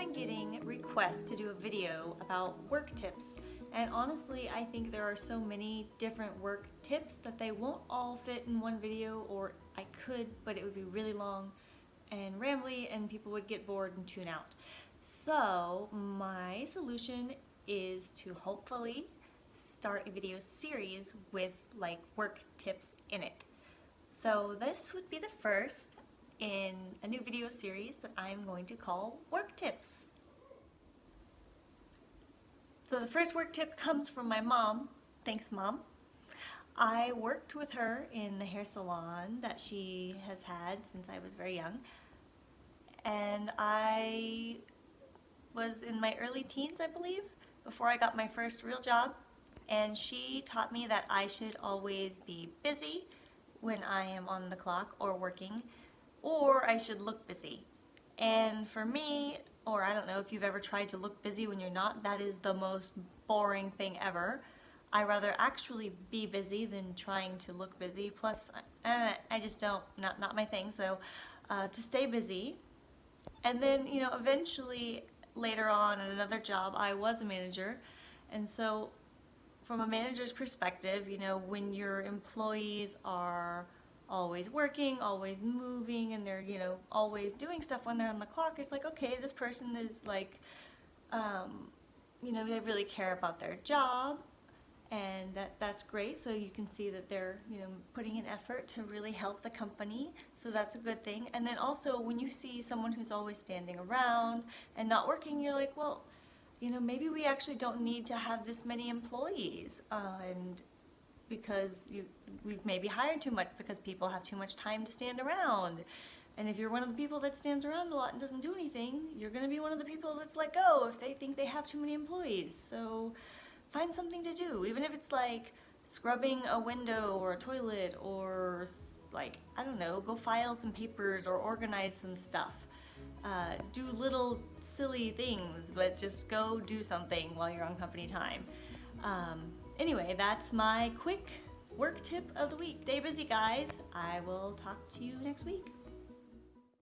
been getting requests to do a video about work tips and honestly I think there are so many different work tips that they won't all fit in one video or I could but it would be really long and rambly and people would get bored and tune out. So my solution is to hopefully start a video series with like work tips in it. So this would be the first in a new video series that I'm going to call Work Tips. So the first work tip comes from my mom. Thanks mom. I worked with her in the hair salon that she has had since I was very young and I was in my early teens I believe before I got my first real job and she taught me that I should always be busy when I am on the clock or working or I should look busy. And for me, or I don't know if you've ever tried to look busy when you're not, that is the most boring thing ever. I rather actually be busy than trying to look busy. Plus, uh, I just don't, not, not my thing. So uh, to stay busy. And then, you know, eventually later on at another job, I was a manager. And so from a manager's perspective, you know, when your employees are always working, always moving, and they're, you know, always doing stuff when they're on the clock, it's like, okay, this person is like, um, you know, they really care about their job, and that that's great. So you can see that they're, you know, putting an effort to really help the company. So that's a good thing. And then also when you see someone who's always standing around and not working, you're like, well, you know, maybe we actually don't need to have this many employees. Uh, and because you, we've maybe hired too much because people have too much time to stand around. And if you're one of the people that stands around a lot and doesn't do anything, you're going to be one of the people that's let go if they think they have too many employees. So find something to do, even if it's like scrubbing a window or a toilet or like, I don't know, go file some papers or organize some stuff. Uh, do little silly things, but just go do something while you're on company time. Um, anyway, that's my quick work tip of the week. Stay busy, guys. I will talk to you next week.